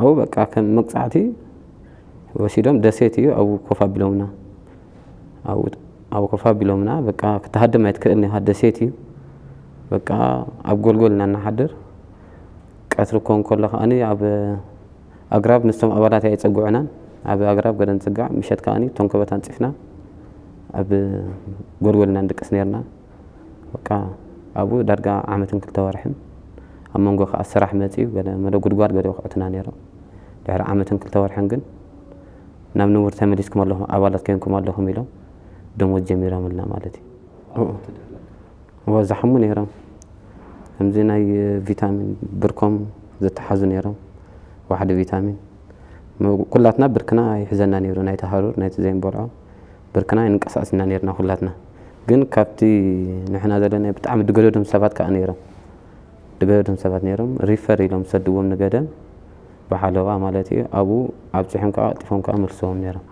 ኣብኡ በቃ ከም መቅፃዕቲ ወሲዶም ደሴት እዩ ኣብኡ ኮፍ ኣቢሎምና ኣብኡ ኮፍ ኣቢሎምና በቃ ክትሃድም ኣይትክእልን ኢኻ ደሴት እዩ በቃ ኣብ ጎልጎል ኢና እናሓድር ቀትሪ ክኾን ከሎ ከዓኒ ኣብ ኣግራብ ምስቶም ኣባላት ኣይፀጉዑናን ኣብ ኣግራብ ገለ ንፅጋዕ ምሸት ከዓኒ እቶም ከበታ ኣንፂፍና ኣብ ጎልጎል ኢና ንድቅስ ነርና በቃ ኣብኡ ዳርጋ ዓመትን ክልተ ወርሕን ኣብ መንጎ ከዓ ስራሕ መፅኡ ገለ መለ ጉድጓድ ገለ ይኹዕቱና ነይሮም ድሕሪ ዓመትን ክልተ ወርሕን ግን ናብ ንቡር ተመሊስኩም ኣለኹም ኣባላት ኮይንኩም ኣለኹም ኢሎም ደሞዝ ጀሚሮምልና ማለት እዩ። ዝሓሙ ነይሮም። ከምዚ ናይ ቪታሚን ብርኮም ዝተሓዙ ነይሮም። ዋሕዲ ቪታሚን ኩላትና ብርክና ይሕዘና ነይሩ። ናይቲ ሃሩር ናይቲ ዘይንበልዖ ብርክና ይንቀሳቀስ ኢና ነርና ኩላትና። ግን ካብቲ ንሕና ዘለና ብጣዕሚ ድገደዶም ሰባት ከዓ ነይሮም። ድገደዶም ሰባት ነይሮም ሪፈር ኢሎም ሰድዎም ንገደም ብሓለዋ ማለት እዩ። ኣብኡ ኣብፅሖም ከዓ ቀልጢፎም ከዓ መልስዎም ነይሮም